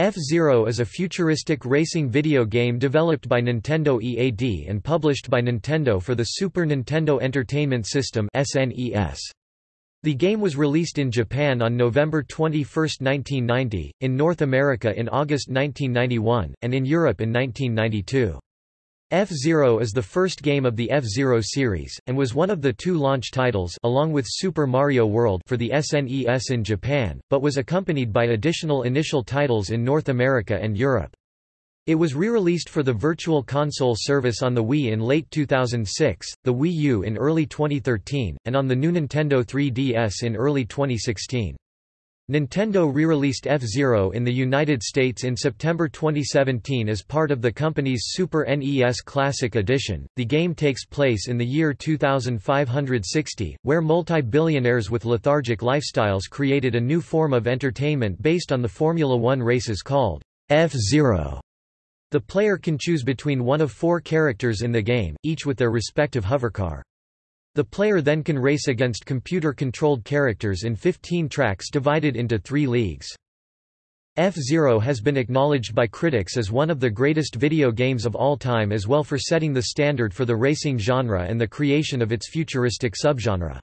F-Zero is a futuristic racing video game developed by Nintendo EAD and published by Nintendo for the Super Nintendo Entertainment System (SNES). The game was released in Japan on November 21, 1990, in North America in August 1991, and in Europe in 1992. F-Zero is the first game of the F-Zero series, and was one of the two launch titles along with Super Mario World for the SNES in Japan, but was accompanied by additional initial titles in North America and Europe. It was re-released for the Virtual Console service on the Wii in late 2006, the Wii U in early 2013, and on the new Nintendo 3DS in early 2016. Nintendo re-released F-Zero in the United States in September 2017 as part of the company's Super NES Classic Edition. The game takes place in the year 2560, where multi-billionaires with lethargic lifestyles created a new form of entertainment based on the Formula One races called F-Zero. The player can choose between one of four characters in the game, each with their respective hovercar. The player then can race against computer-controlled characters in 15 tracks divided into three leagues. F-Zero has been acknowledged by critics as one of the greatest video games of all time as well for setting the standard for the racing genre and the creation of its futuristic subgenre.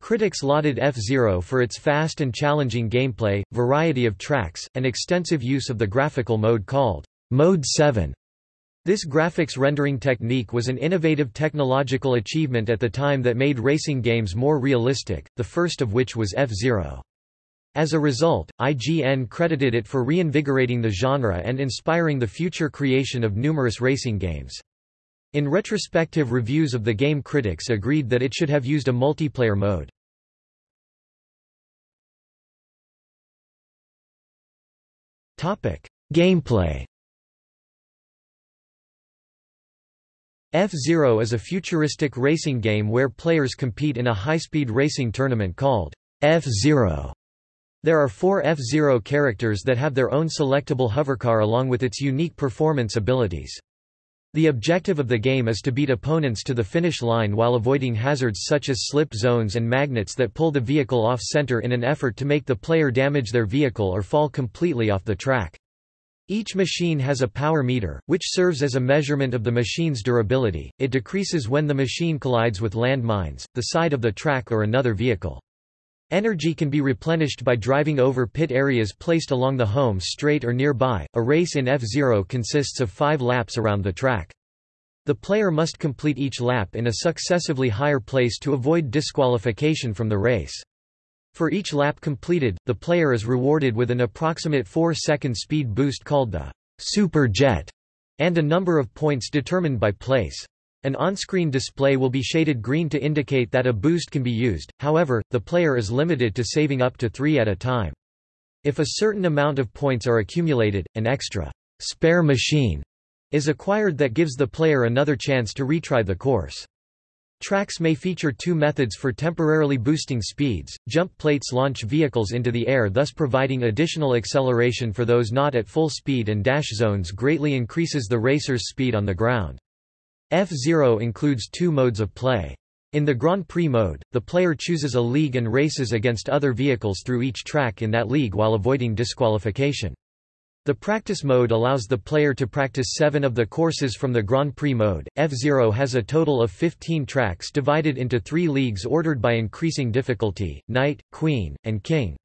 Critics lauded F-Zero for its fast and challenging gameplay, variety of tracks, and extensive use of the graphical mode called Mode 7. This graphics rendering technique was an innovative technological achievement at the time that made racing games more realistic, the first of which was F-Zero. As a result, IGN credited it for reinvigorating the genre and inspiring the future creation of numerous racing games. In retrospective reviews of the game critics agreed that it should have used a multiplayer mode. Gameplay F-Zero is a futuristic racing game where players compete in a high-speed racing tournament called F-Zero. There are four F-Zero characters that have their own selectable hovercar along with its unique performance abilities. The objective of the game is to beat opponents to the finish line while avoiding hazards such as slip zones and magnets that pull the vehicle off-center in an effort to make the player damage their vehicle or fall completely off the track. Each machine has a power meter, which serves as a measurement of the machine's durability. It decreases when the machine collides with landmines, the side of the track or another vehicle. Energy can be replenished by driving over pit areas placed along the home straight or nearby. A race in F-Zero consists of five laps around the track. The player must complete each lap in a successively higher place to avoid disqualification from the race. For each lap completed, the player is rewarded with an approximate 4-second speed boost called the Super Jet, and a number of points determined by place. An on-screen display will be shaded green to indicate that a boost can be used, however, the player is limited to saving up to three at a time. If a certain amount of points are accumulated, an extra spare machine is acquired that gives the player another chance to retry the course. Tracks may feature two methods for temporarily boosting speeds. Jump plates launch vehicles into the air thus providing additional acceleration for those not at full speed and dash zones greatly increases the racer's speed on the ground. F-Zero includes two modes of play. In the Grand Prix mode, the player chooses a league and races against other vehicles through each track in that league while avoiding disqualification. The practice mode allows the player to practice seven of the courses from the Grand Prix mode. F-Zero has a total of 15 tracks divided into three leagues ordered by increasing difficulty, Knight, Queen, and King.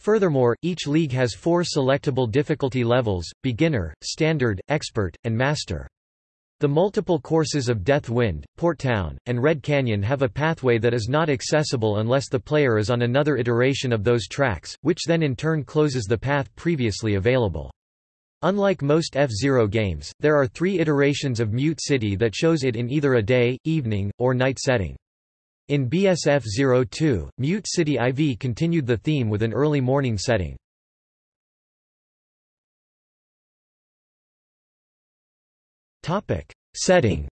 Furthermore, each league has four selectable difficulty levels, Beginner, Standard, Expert, and Master. The multiple courses of Death Wind, Port Town, and Red Canyon have a pathway that is not accessible unless the player is on another iteration of those tracks, which then in turn closes the path previously available. Unlike most F-Zero games, there are three iterations of Mute City that shows it in either a day, evening, or night setting. In BSF 02, Mute City IV continued the theme with an early morning setting. Topic. Setting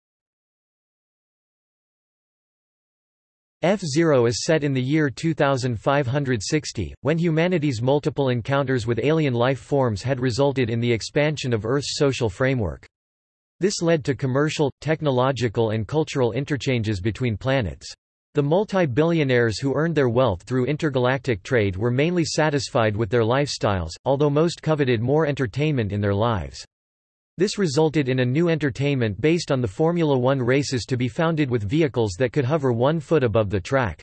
F-Zero is set in the year 2560, when humanity's multiple encounters with alien life forms had resulted in the expansion of Earth's social framework. This led to commercial, technological and cultural interchanges between planets. The multi-billionaires who earned their wealth through intergalactic trade were mainly satisfied with their lifestyles, although most coveted more entertainment in their lives. This resulted in a new entertainment based on the Formula One races to be founded with vehicles that could hover one foot above the track.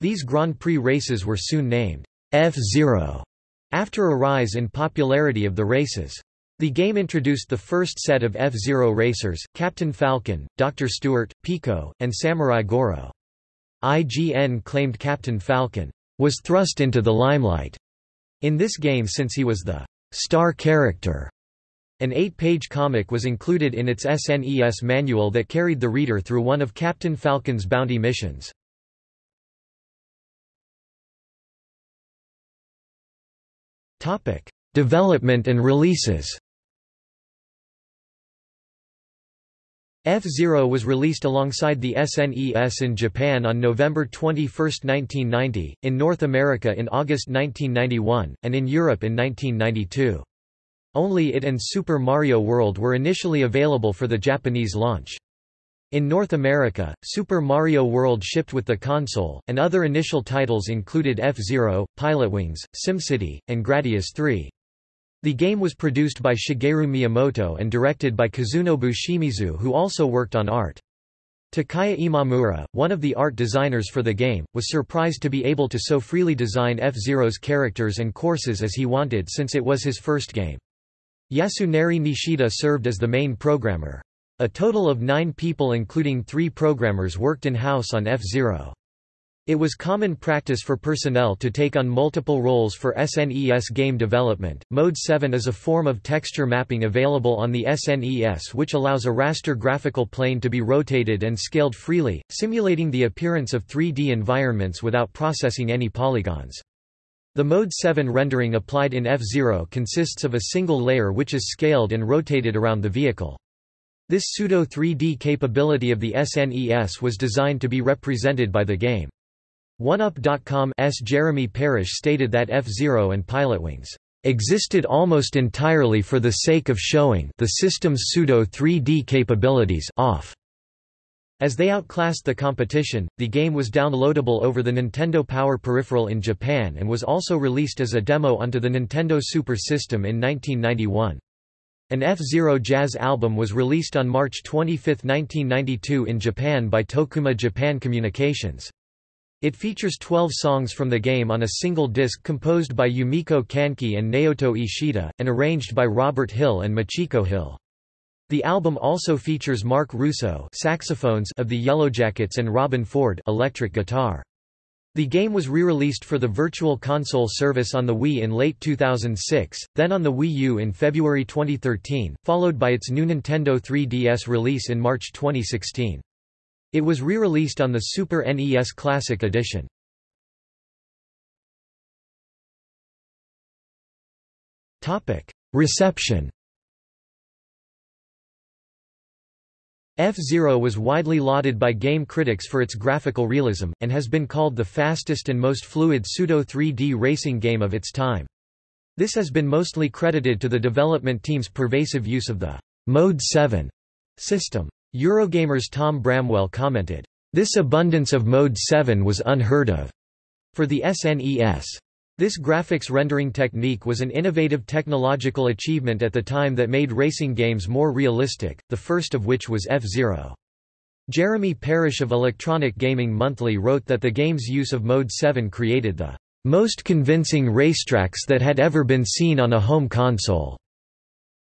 These Grand Prix races were soon named F-Zero, after a rise in popularity of the races. The game introduced the first set of F-Zero racers, Captain Falcon, Dr. Stewart, Pico, and Samurai Goro. IGN claimed Captain Falcon was thrust into the limelight in this game since he was the star character. An eight-page comic was included in its SNES manual that carried the reader through one of Captain Falcon's bounty missions. Development and releases F-Zero was released alongside the SNES in Japan on November 21, 1990, in North America in August 1991, and in Europe in 1992. Only it and Super Mario World were initially available for the Japanese launch. In North America, Super Mario World shipped with the console, and other initial titles included F-Zero, Pilotwings, SimCity, and Gradius 3. The game was produced by Shigeru Miyamoto and directed by Kazunobu Shimizu who also worked on art. Takaya Imamura, one of the art designers for the game, was surprised to be able to so freely design F-Zero's characters and courses as he wanted since it was his first game. Yasunari Nishida served as the main programmer. A total of nine people including three programmers worked in-house on F-Zero. It was common practice for personnel to take on multiple roles for SNES game development. Mode 7 is a form of texture mapping available on the SNES which allows a raster graphical plane to be rotated and scaled freely, simulating the appearance of 3D environments without processing any polygons. The Mode 7 rendering applied in F-Zero consists of a single layer which is scaled and rotated around the vehicle. This pseudo 3D capability of the SNES was designed to be represented by the game. OneUp.com's Jeremy Parish stated that F-Zero and Pilotwings existed almost entirely for the sake of showing the system's pseudo-3D capabilities off. As they outclassed the competition, the game was downloadable over the Nintendo Power Peripheral in Japan and was also released as a demo onto the Nintendo Super System in 1991. An F-Zero jazz album was released on March 25, 1992 in Japan by Tokuma Japan Communications. It features 12 songs from the game on a single disc composed by Yumiko Kanki and Naoto Ishida, and arranged by Robert Hill and Machiko Hill. The album also features Marc Russo saxophones of the Yellowjackets and Robben Ford electric guitar. The game was re-released for the Virtual Console service on the Wii in late 2006, then on the Wii U in February 2013, followed by its new Nintendo 3DS release in March 2016. It was re-released on the Super NES Classic Edition. Reception F-Zero was widely lauded by game critics for its graphical realism, and has been called the fastest and most fluid pseudo-3D racing game of its time. This has been mostly credited to the development team's pervasive use of the Mode 7 system. Eurogamer's Tom Bramwell commented, "...this abundance of Mode 7 was unheard of." For the SNES. This graphics rendering technique was an innovative technological achievement at the time that made racing games more realistic, the first of which was F-Zero. Jeremy Parish of Electronic Gaming Monthly wrote that the game's use of Mode 7 created the most convincing racetracks that had ever been seen on a home console,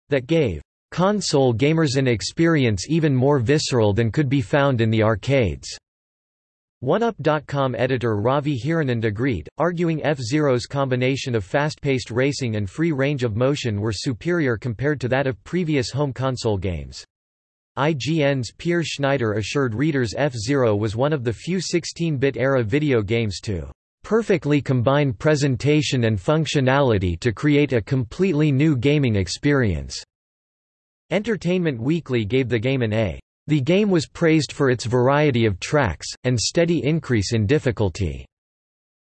that gave console gamers an experience even more visceral than could be found in the arcades. OneUp.com editor Ravi Hiranand agreed, arguing F-Zero's combination of fast-paced racing and free range of motion were superior compared to that of previous home console games. IGN's Peer Schneider assured readers F-Zero was one of the few 16-bit era video games to perfectly combine presentation and functionality to create a completely new gaming experience. Entertainment Weekly gave the game an A. The game was praised for its variety of tracks, and steady increase in difficulty.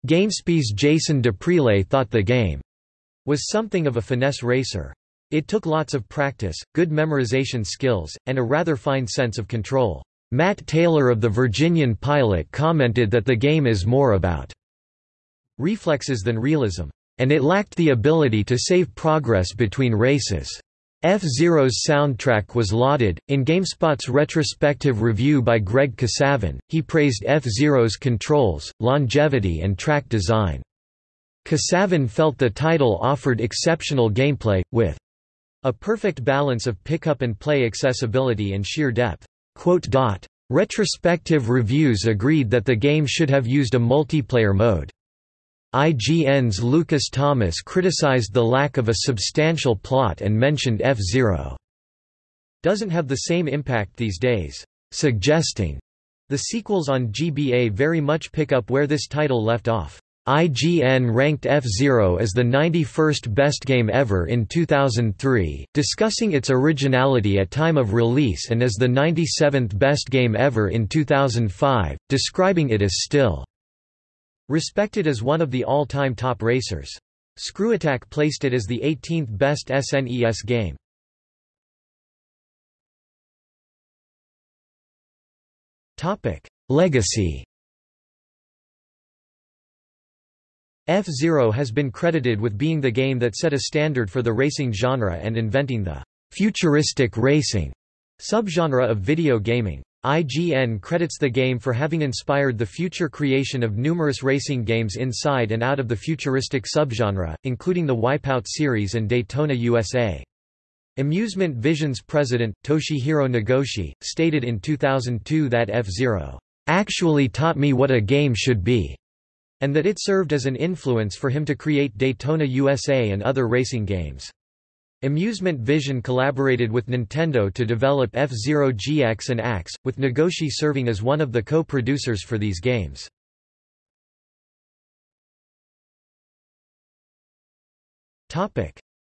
GameSpy's Jason D'Aprile thought the game was something of a finesse racer. It took lots of practice, good memorization skills, and a rather fine sense of control. Matt Taylor of the Virginian Pilot commented that the game is more about reflexes than realism, and it lacked the ability to save progress between races. F-Zero's soundtrack was lauded. In GameSpot's retrospective review by Greg Kasavin, he praised F-Zero's controls, longevity and track design. Kasavin felt the title offered exceptional gameplay, with a perfect balance of pickup and play accessibility and sheer depth. Retrospective reviews agreed that the game should have used a multiplayer mode. IGN's Lucas Thomas criticized the lack of a substantial plot and mentioned F-Zero doesn't have the same impact these days, suggesting the sequels on GBA very much pick up where this title left off. IGN ranked F-Zero as the 91st best game ever in 2003, discussing its originality at time of release and as the 97th best game ever in 2005, describing it as still Respected as one of the all-time top racers. ScrewAttack placed it as the 18th best SNES game. Legacy F-Zero has been credited with being the game that set a standard for the racing genre and inventing the «futuristic racing» subgenre of video gaming. IGN credits the game for having inspired the future creation of numerous racing games inside and out of the futuristic subgenre, including the Wipeout series and Daytona USA. Amusement Vision's president, Toshihiro Nagoshi, stated in 2002 that F-Zero actually taught me what a game should be, and that it served as an influence for him to create Daytona USA and other racing games. Amusement Vision collaborated with Nintendo to develop F-Zero GX and AX, with Nagoshi serving as one of the co-producers for these games.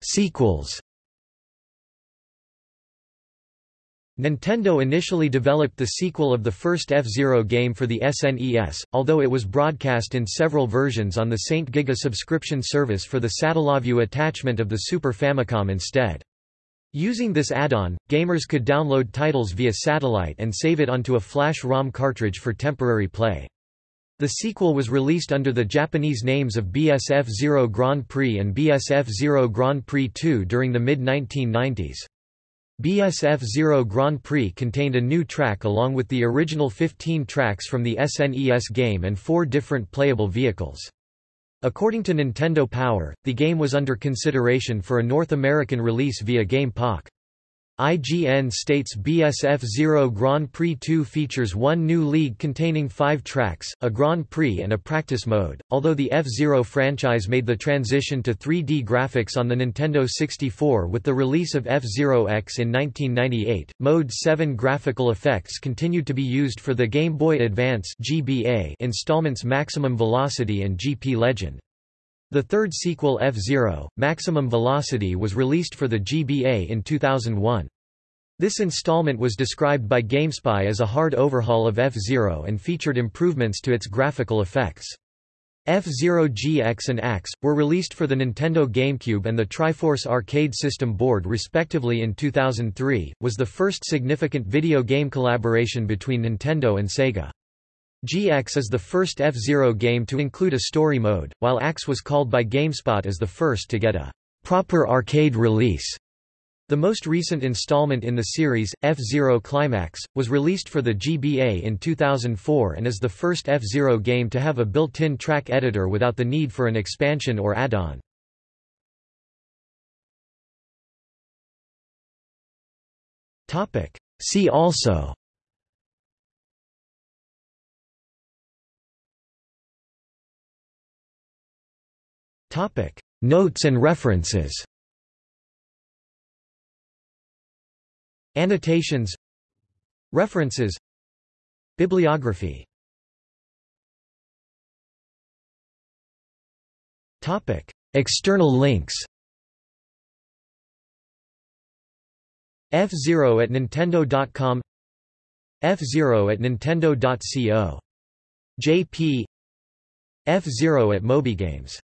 Sequels Nintendo initially developed the sequel of the first F-Zero game for the SNES, although it was broadcast in several versions on the Saint Giga subscription service for the Satellaview attachment of the Super Famicom instead. Using this add-on, gamers could download titles via satellite and save it onto a flash ROM cartridge for temporary play. The sequel was released under the Japanese names of BS F-Zero Grand Prix and BS F-Zero Grand Prix 2 during the mid-1990s. BS F-Zero Grand Prix contained a new track along with the original 15 tracks from the SNES game and four different playable vehicles. According to Nintendo Power, the game was under consideration for a North American release via Game Pak. IGN states BS F-Zero Grand Prix 2 features one new league containing five tracks, a Grand Prix and a practice mode. Although the F-Zero franchise made the transition to 3D graphics on the Nintendo 64 with the release of F-Zero X in 1998, Mode 7 graphical effects continued to be used for the Game Boy Advance GBA installments Maximum Velocity and GP Legend. The third sequel F-Zero, Maximum Velocity was released for the GBA in 2001. This installment was described by GameSpy as a hard overhaul of F-Zero and featured improvements to its graphical effects. F-Zero GX and AX, were released for the Nintendo GameCube and the Triforce arcade system board respectively in 2003, was the first significant video game collaboration between Nintendo and Sega. GX is the first F-Zero game to include a story mode, while AX was called by GameSpot as the first to get a proper arcade release. The most recent installment in the series, F-Zero Climax, was released for the GBA in 2004 and is the first F-Zero game to have a built-in track editor without the need for an expansion or add-on. See also Topic: Notes and references. Annotations. References. Bibliography. Topic: External links. F-Zero at Nintendo.com F-Zero at Nintendo.co. JP F-Zero at MobyGames